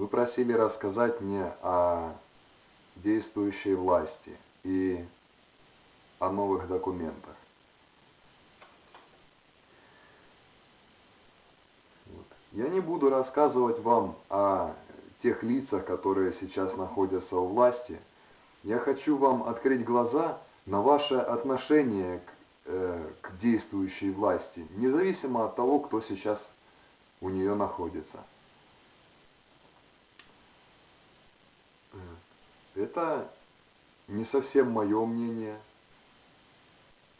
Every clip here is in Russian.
Вы просили рассказать мне о действующей власти и о новых документах. Вот. Я не буду рассказывать вам о тех лицах, которые сейчас находятся у власти. Я хочу вам открыть глаза на ваше отношение к, э, к действующей власти, независимо от того, кто сейчас у нее находится. Это не совсем мое мнение,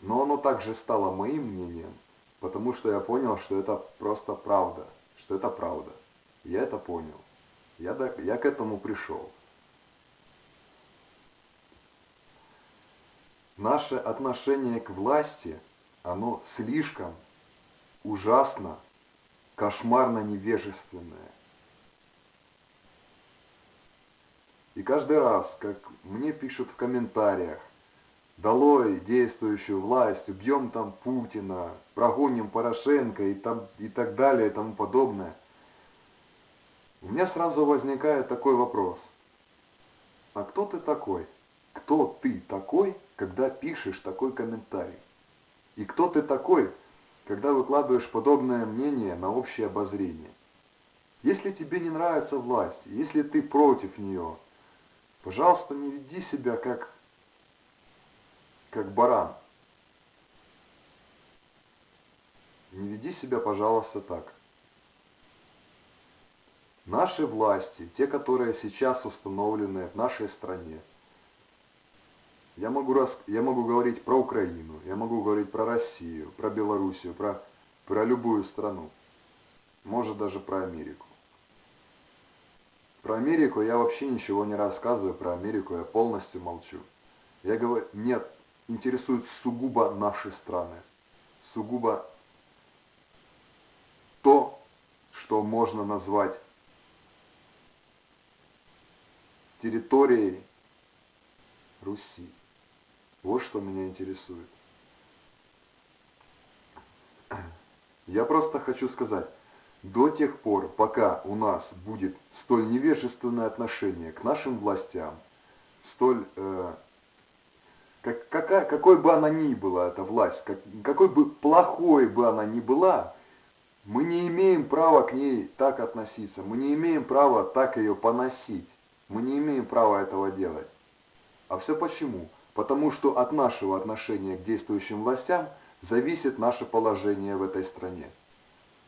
но оно также стало моим мнением, потому что я понял, что это просто правда, что это правда. Я это понял. Я, я к этому пришел. Наше отношение к власти, оно слишком ужасно, кошмарно невежественное. И каждый раз, как мне пишут в комментариях, долой действующую власть, убьем там Путина, прогоним Порошенко и, там, и так далее и тому подобное, у меня сразу возникает такой вопрос. А кто ты такой? Кто ты такой, когда пишешь такой комментарий? И кто ты такой, когда выкладываешь подобное мнение на общее обозрение? Если тебе не нравится власть, если ты против нее, Пожалуйста, не веди себя как, как баран. Не веди себя, пожалуйста, так. Наши власти, те, которые сейчас установлены в нашей стране, я могу, рас, я могу говорить про Украину, я могу говорить про Россию, про Белоруссию, про, про любую страну, может даже про Америку. Про Америку я вообще ничего не рассказываю, про Америку я полностью молчу. Я говорю, нет, интересуют сугубо наши страны, сугубо то, что можно назвать территорией Руси. Вот что меня интересует. Я просто хочу сказать, до тех пор, пока у нас будет столь невежественное отношение к нашим властям, столь, э, как, какая, какой бы она ни была, эта власть, как, какой бы плохой бы она ни была, мы не имеем права к ней так относиться, мы не имеем права так ее поносить, мы не имеем права этого делать. А все почему? Потому что от нашего отношения к действующим властям зависит наше положение в этой стране.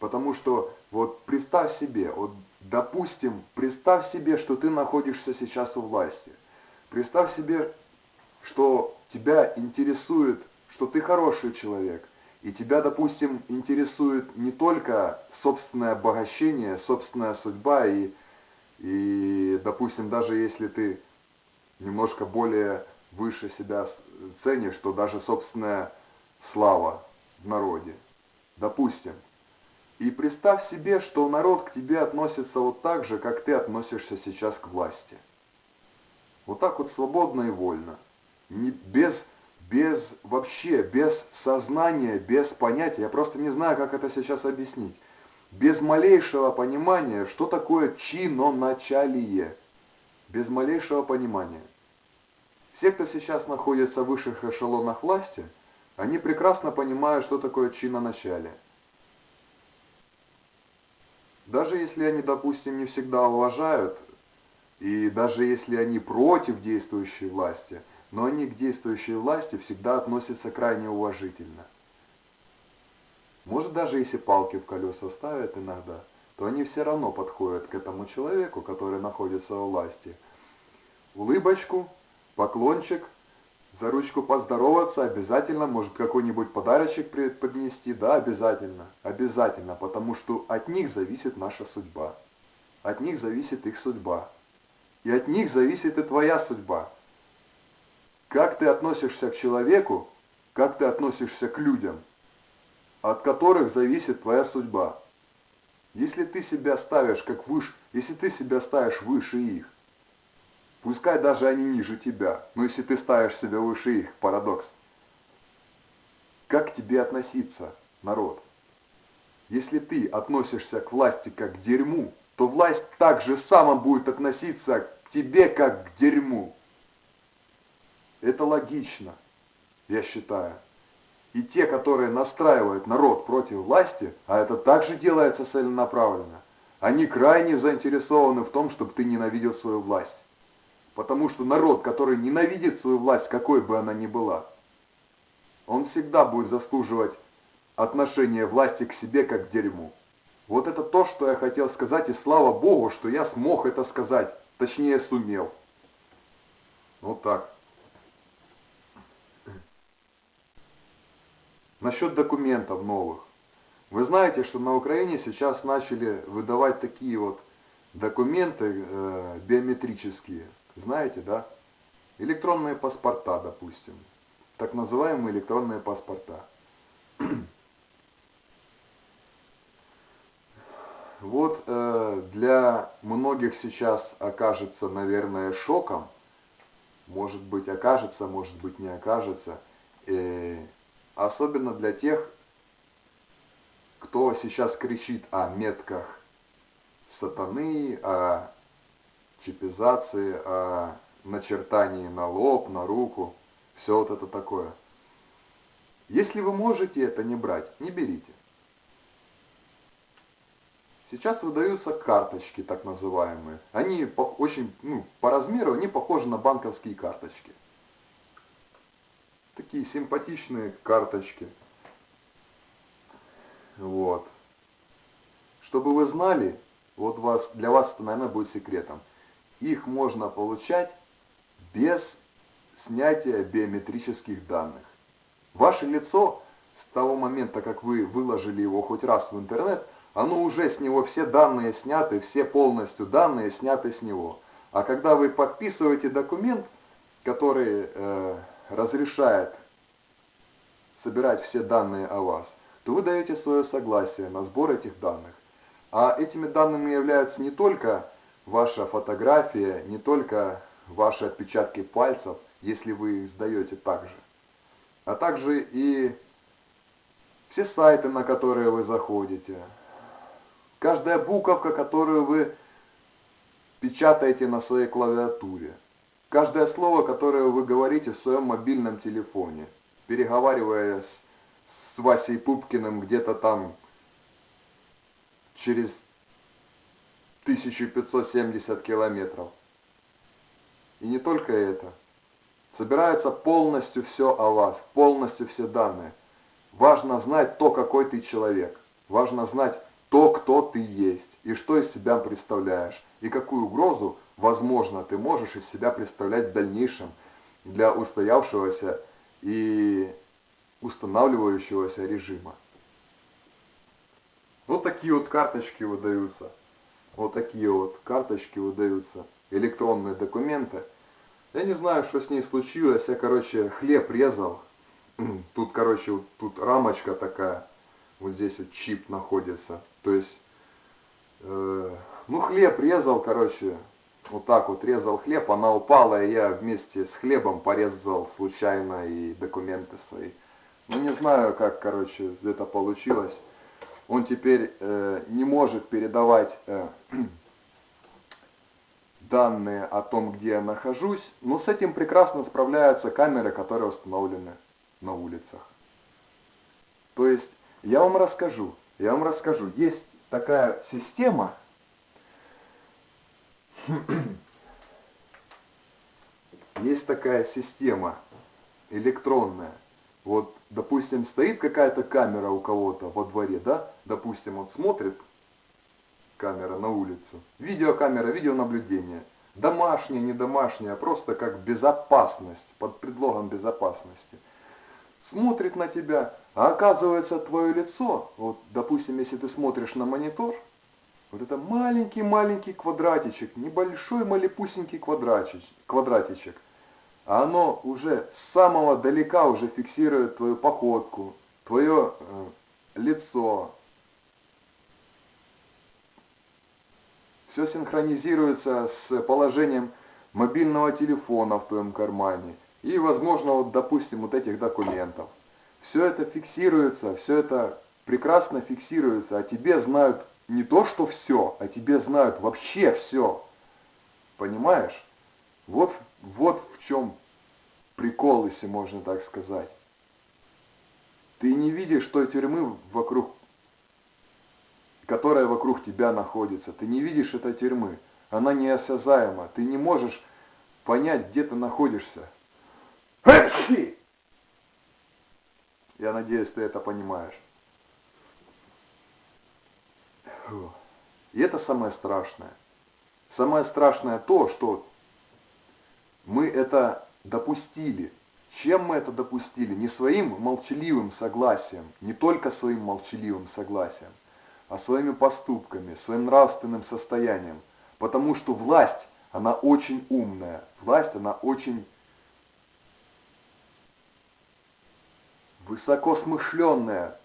Потому что вот представь себе, вот допустим, представь себе, что ты находишься сейчас у власти. Представь себе, что тебя интересует, что ты хороший человек, и тебя, допустим, интересует не только собственное обогащение, собственная судьба, и, и допустим, даже если ты немножко более выше себя ценишь, что даже собственная слава в народе. Допустим, и представь себе, что народ к тебе относится вот так же, как ты относишься сейчас к власти. Вот так вот свободно и вольно. Не, без, без вообще, без сознания, без понятия. Я просто не знаю, как это сейчас объяснить. Без малейшего понимания, что такое чиноначалие. Без малейшего понимания. Все, кто сейчас находится в высших эшелонах власти, они прекрасно понимают, что такое чиноначалие. Даже если они, допустим, не всегда уважают, и даже если они против действующей власти, но они к действующей власти всегда относятся крайне уважительно. Может, даже если палки в колеса ставят иногда, то они все равно подходят к этому человеку, который находится у власти. Улыбочку, поклончик – за ручку поздороваться обязательно, может какой-нибудь подарочек поднести, да, обязательно, обязательно, потому что от них зависит наша судьба, от них зависит их судьба, и от них зависит и твоя судьба. Как ты относишься к человеку, как ты относишься к людям, от которых зависит твоя судьба. Если ты себя ставишь как выше, если ты себя ставишь выше их, Пускай даже они ниже тебя, но если ты ставишь себя выше их, парадокс. Как к тебе относиться, народ? Если ты относишься к власти как к дерьму, то власть так же само будет относиться к тебе, как к дерьму. Это логично, я считаю. И те, которые настраивают народ против власти, а это также делается целенаправленно, они крайне заинтересованы в том, чтобы ты ненавидел свою власть. Потому что народ, который ненавидит свою власть, какой бы она ни была, он всегда будет заслуживать отношения власти к себе как к дерьму. Вот это то, что я хотел сказать, и слава Богу, что я смог это сказать, точнее сумел. Вот так. Насчет документов новых. Вы знаете, что на Украине сейчас начали выдавать такие вот документы э, биометрические. Знаете, да? Электронные паспорта, допустим. Так называемые электронные паспорта. Вот э, для многих сейчас окажется, наверное, шоком, может быть окажется, может быть не окажется, э, особенно для тех, кто сейчас кричит о метках сатаны, о чипизации, о начертании на лоб, на руку, все вот это такое. Если вы можете это не брать, не берите. Сейчас выдаются карточки, так называемые. Они очень, ну, по размеру, они похожи на банковские карточки. Такие симпатичные карточки. Вот. Чтобы вы знали, вот вас, для вас это, наверное, будет секретом. Их можно получать без снятия биометрических данных. Ваше лицо с того момента, как вы выложили его хоть раз в интернет, оно уже с него все данные сняты, все полностью данные сняты с него. А когда вы подписываете документ, который э, разрешает собирать все данные о вас, то вы даете свое согласие на сбор этих данных. А этими данными являются не только ваша фотография, не только ваши отпечатки пальцев, если вы их сдаете также, а также и все сайты, на которые вы заходите, каждая буковка, которую вы печатаете на своей клавиатуре, каждое слово, которое вы говорите в своем мобильном телефоне, переговаривая с с Васей Пупкиным где-то там через 1570 километров. И не только это. Собирается полностью все о вас, полностью все данные. Важно знать то, какой ты человек. Важно знать то, кто ты есть, и что из себя представляешь, и какую угрозу, возможно, ты можешь из себя представлять в дальнейшем для устоявшегося и устанавливающегося режима. Вот такие вот карточки выдаются. Вот такие вот карточки выдаются. Электронные документы. Я не знаю, что с ней случилось. Я, короче, хлеб резал. Тут, короче, вот тут рамочка такая. Вот здесь вот чип находится. То есть, э, ну, хлеб резал, короче, вот так вот резал хлеб, она упала, и я вместе с хлебом порезал случайно и документы свои. Ну не знаю, как, короче, это получилось. Он теперь э, не может передавать э, данные о том, где я нахожусь, но с этим прекрасно справляются камеры, которые установлены на улицах. То есть, я вам расскажу, я вам расскажу, есть такая система, есть такая система электронная, вот, допустим, стоит какая-то камера у кого-то во дворе, да, допустим, он смотрит, камера на улицу, видеокамера, видеонаблюдение, домашняя, не домашняя, просто как безопасность, под предлогом безопасности. Смотрит на тебя, а оказывается твое лицо, вот, допустим, если ты смотришь на монитор, вот это маленький-маленький квадратичек, небольшой малепусенький квадратичек, квадратичек – а оно уже с самого далека уже фиксирует твою походку, твое э, лицо. Все синхронизируется с положением мобильного телефона в твоем кармане и, возможно, вот, допустим, вот этих документов. Все это фиксируется, все это прекрасно фиксируется, а тебе знают не то, что все, а тебе знают вообще все. Понимаешь? Вот, вот в чем прикол, если можно так сказать. Ты не видишь той тюрьмы вокруг, которая вокруг тебя находится. Ты не видишь этой тюрьмы. Она неосязаема. Ты не можешь понять, где ты находишься. Я надеюсь, ты это понимаешь. И это самое страшное. Самое страшное то, что мы это допустили. Чем мы это допустили? Не своим молчаливым согласием, не только своим молчаливым согласием, а своими поступками, своим нравственным состоянием. Потому что власть, она очень умная. Власть, она очень высокосмышленная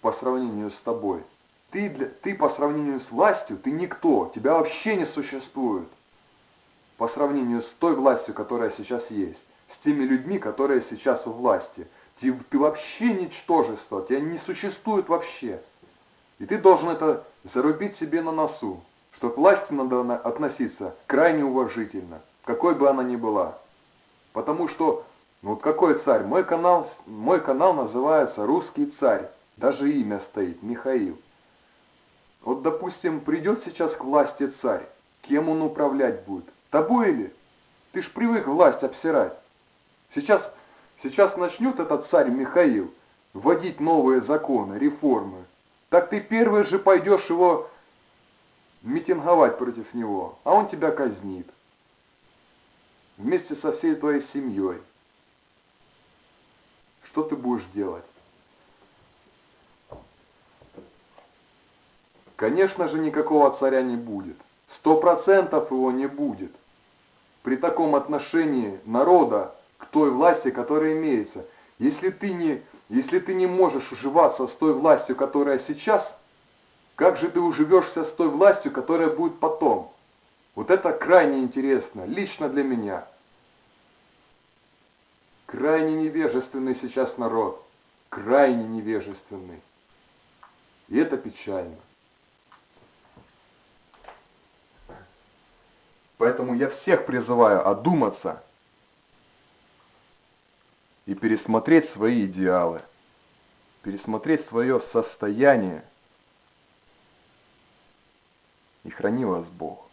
по сравнению с тобой. Ты, для, ты по сравнению с властью, ты никто, тебя вообще не существует. По сравнению с той властью, которая сейчас есть, с теми людьми, которые сейчас у власти. Ты, ты вообще ничтожество, тебя не существует вообще. И ты должен это зарубить себе на носу, что к власти надо относиться крайне уважительно, какой бы она ни была. Потому что, ну вот какой царь? Мой канал, мой канал называется «Русский царь». Даже имя стоит, Михаил. Вот, допустим, придет сейчас к власти царь, кем он управлять будет? Тобой или? Ты ж привык власть обсирать. Сейчас, сейчас начнет этот царь Михаил вводить новые законы, реформы. Так ты первый же пойдешь его митинговать против него, а он тебя казнит. Вместе со всей твоей семьей. Что ты будешь делать? Конечно же, никакого царя не будет. Сто процентов его не будет. При таком отношении народа к той власти, которая имеется. Если ты не, если ты не можешь уживаться с той властью, которая сейчас, как же ты уживешься с той властью, которая будет потом? Вот это крайне интересно, лично для меня. Крайне невежественный сейчас народ, крайне невежественный. И это печально. Поэтому я всех призываю одуматься и пересмотреть свои идеалы, пересмотреть свое состояние. И храни вас Бог.